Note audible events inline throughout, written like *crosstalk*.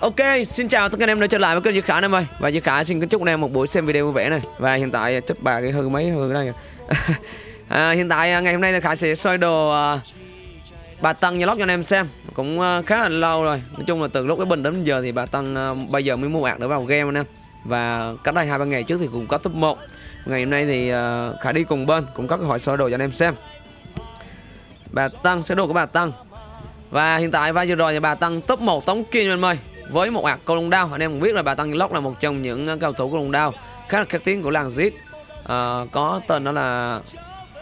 Ok, xin chào tất cả anh em đã trở lại với kênh Duy Khải em ơi. Và Duy Khải xin kính chúc anh em một buổi xem video vui vẻ này. Và hiện tại à, chấp bà cái hư mấy hư đây *laughs* à, Hiện tại à, ngày hôm nay thì Khải sẽ soi đồ à, bà Tân nhà lót cho anh em xem. Cũng à, khá là lâu rồi. Nói chung là từ lúc cái bình đến giờ thì bà Tân à, bây giờ mới mua ạc để vào game anh em. Và cách đây hai ba ngày trước thì cũng có top 1 Ngày hôm nay thì à, Khải đi cùng bên cũng có cơ hội soi đồ cho anh em xem. Bà Tân, sơ đồ của bà Tân. Và hiện tại vai vừa rồi thì bà Tân top 1 tống kim anh em ơi với một ạc câu lông đao anh em cũng biết là bà Tăng Lóc là một trong những ờ, cao thủ câu lông đao khá là khét tiếng của làng giết à, ờ, có tên đó là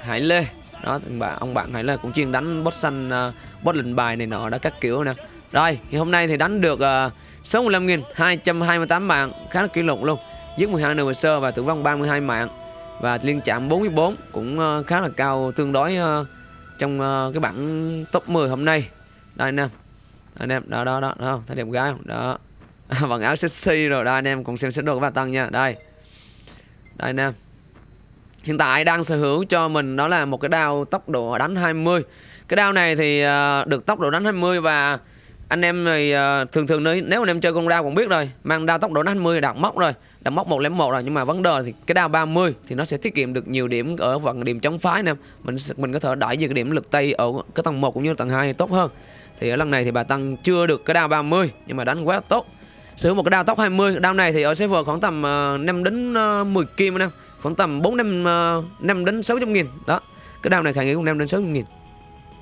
Hải Lê. Đó bạn ông bạn Hải Lê cũng chuyên đánh boss xanh ờ, uh, boss lệnh bài này nọ đó các kiểu nè. Rồi thì hôm nay thì đánh được uh, 65.228 mạng khá là kỷ lục luôn. Giết 12 nửa sơ và tử vong 32 mạng. Và liên chạm 44 cũng uh, khá là cao tương đối uh, trong uh, cái bảng top 10 hôm nay. Đây anh em anh em đó đó đó, không? Thấy đẹp gái không đó. *laughs* Bằng áo sexy rồi đây anh em cùng xem xét đồ của bà tăng nha. Đây. Đây anh em. Hiện tại đang sở hữu cho mình đó là một cái đao tốc độ đánh 20 cái đao này thì ờ, được tốc độ đánh 20 và anh em thì ờ, thường thường nếu, nếu anh em chơi con đao cũng biết rồi mang đao tốc độ đánh 20 đặt móc rồi. Đặt móc 101 rồi nhưng mà vấn đề thì cái đao 30 thì nó sẽ tiết kiệm được nhiều điểm ở phần điểm chống phái nè mình mình có thể đẩy về cái điểm lực tay ở cái tầng 1 cũng như tầng 2 tốt hơn thì ở lần này thì bà Tăng chưa được cái đao 30 nhưng mà đánh quá tốt. Sử dụng một cái đao tốc 20 đao này thì ở server khoảng tầm ờ, uh, 5 đến ờ, uh, 10 kim anh em. Khoảng tầm 4 năm ờ, uh, 5 đến 600 nghìn. Đó cái đao này khả nghĩ cũng 5 đến 600 nghìn.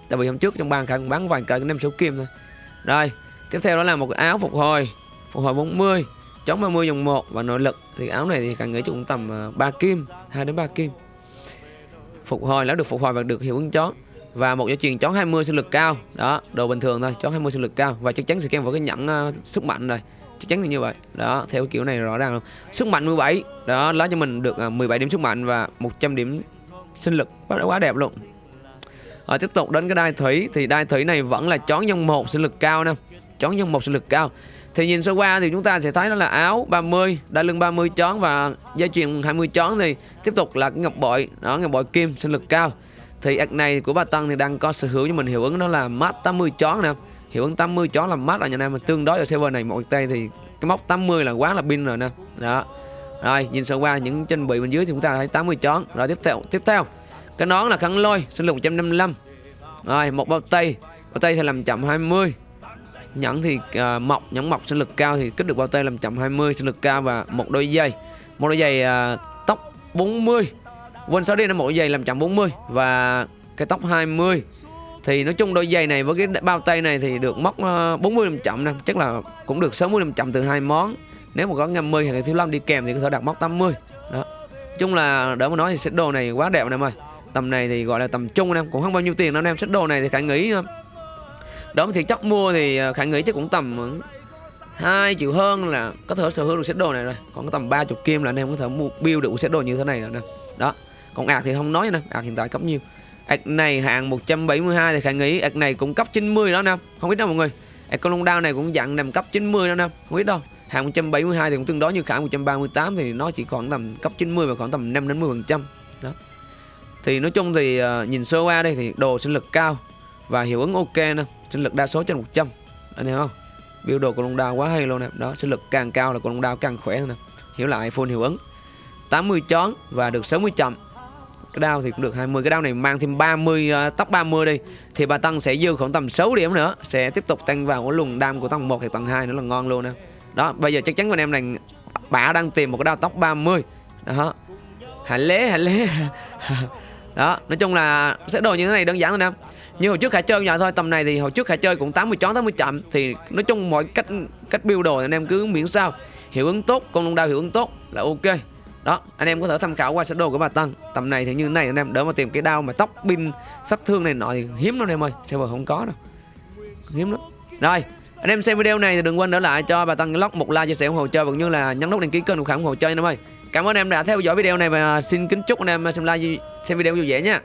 Tại vì hôm trước trong bàn khả bán vài cây 5 6 kim thôi. Rồi tiếp theo đó là một cái áo phục hồi phục hồi 40 chống 30 dòng 1 và nội lực. Thì áo này thì khả nghĩ cũng tầm uh, 3 kim 2 đến 3 kim. Phục hồi là được phục hồi và được hiệu ứng chó và một dây chuyền chó 20 sinh lực cao. Đó đồ bình thường thôi chó 20 sinh lực cao. Và chắc chắn sẽ kèm vào cái nhẫn uh, sức mạnh rồi. Chắc chắn là như vậy. Đó theo cái kiểu này rõ ràng luôn. Sức mạnh 17 đó lấy cho mình được ờ, uh, 17 điểm sức mạnh và 100 điểm sinh lực. Quá quá đẹp luôn. Rồi tiếp tục đến cái đai thủy. Thì đai thủy này vẫn là chón nhân một sinh lực cao nè. Chón nhân một sinh lực cao. Thì nhìn sơ qua thì chúng ta sẽ thấy đó là áo 30 đai lưng 30 chón và dây chuyền 20 chón thì tiếp tục là cái ngọc bội. Đó ngọc bội kim sinh lực cao thì ạc này của bà Tân thì đang có sở hữu cho mình hiệu ứng đó là mát 80 chó nè. Hiệu ứng 80 chó là mát ở nhà mà tương đối ở server này một tay thì cái móc 80 là quá là pin rồi nè. Đó. Rồi nhìn sơ qua những chân bị bên dưới thì chúng ta thấy 80 chó. Rồi tiếp theo tiếp theo. Cái nón là khăn lôi sinh lực 155 rồi một bao tay. Bao tay thì làm chậm 20 nhẫn thì uh, mọc nhẫn mọc sinh lực cao thì kích được bao tay làm chậm 20 sinh lực cao và một đôi giày. Một đôi giày uh, tóc 40 quên số đi, nó mỗi giày làm chậm 40 và cái tóc 20 thì nói chung đôi giày này với cái bao tay này thì được móc ờ, 40 năm chậm nè, chắc là cũng được 60 năm chậm từ hai món. Nếu mà có 50 hay là thiếu lâm đi kèm thì có thể đặt móc 80 đó. Chung là đỡ mà nói thì set đồ này quá đẹp em ơi. Tầm này thì gọi là tầm trung em, cũng không bao nhiêu tiền đâu em, set đồ này thì khả nghĩ đó thì chắc mua thì ờ, khả nghĩ chắc cũng tầm hai triệu hơn là có thể sở hữu được set đồ này rồi. Còn có tầm 30 kim là anh em có thể mua, build được set đồ như thế này rồi nè. Đó còn ạc thì không nói nữa ạc hiện tại cấp nhiêu ạc này hạng 172 thì khả nghĩ ạc này cũng cấp 90 đó nè không biết đâu mọi người. Ạc con long đao này cũng dặn nằm cấp 90 đó nè không biết đâu. Hạng 172 thì cũng tương đối như khả 138 thì nó chỉ khoảng tầm cấp 90 và khoảng tầm 5 đến 10 phần trăm. Đó. Thì nói chung thì uh, nhìn sơ qua đây thì đồ sinh lực cao và hiệu ứng ok nè sinh lực đa số trên 100 anh hiểu không? Biểu đồ của long đao quá hay luôn nè đó sinh lực càng cao là con long đao càng khỏe nè hiểu lại full hiệu ứng. 80 chón và được 60 chậm cái đao thì cũng được 20 cái đao này mang thêm 30 uh, ờ, tóc 30 đi. Thì bà tăng sẽ dư khoảng tầm 6 điểm nữa. Sẽ tiếp tục tăng vào cái luồng đam của tầng 1 thì tầng 2 nữa là ngon luôn nè. Đó bây giờ chắc chắn anh em này bà đang tìm một cái đao tóc 30 đó. Hả lé hả lé đó nói chung là sẽ đồ như thế này đơn giản thôi em như hồi trước khả chơi nhỏ thôi tầm này thì hồi trước khả chơi cũng 80 chón 80 chậm. Thì nói chung mọi cách cách build đồ anh em cứ miễn sao. Hiệu ứng tốt con lông đao hiệu ứng tốt là ok đó, anh em có thể tham khảo qua sơ đồ của bà Tân. Tầm này thì như thế này, anh em đỡ mà tìm cái đao mà tóc pin sát thương này nọ thì hiếm lắm anh em ơi. Server không có đâu. Hiếm lắm. Rồi, anh em xem video này thì đừng quên để lại cho bà Tân lóc một like, chia sẻ ủng hộ, chơi cũng như là nhấn nút đăng ký kênh ủng hộ chơi anh em ơi. Cảm ơn em đã theo dõi video này và xin kính chúc anh em xem like, xem video vui vẻ nha.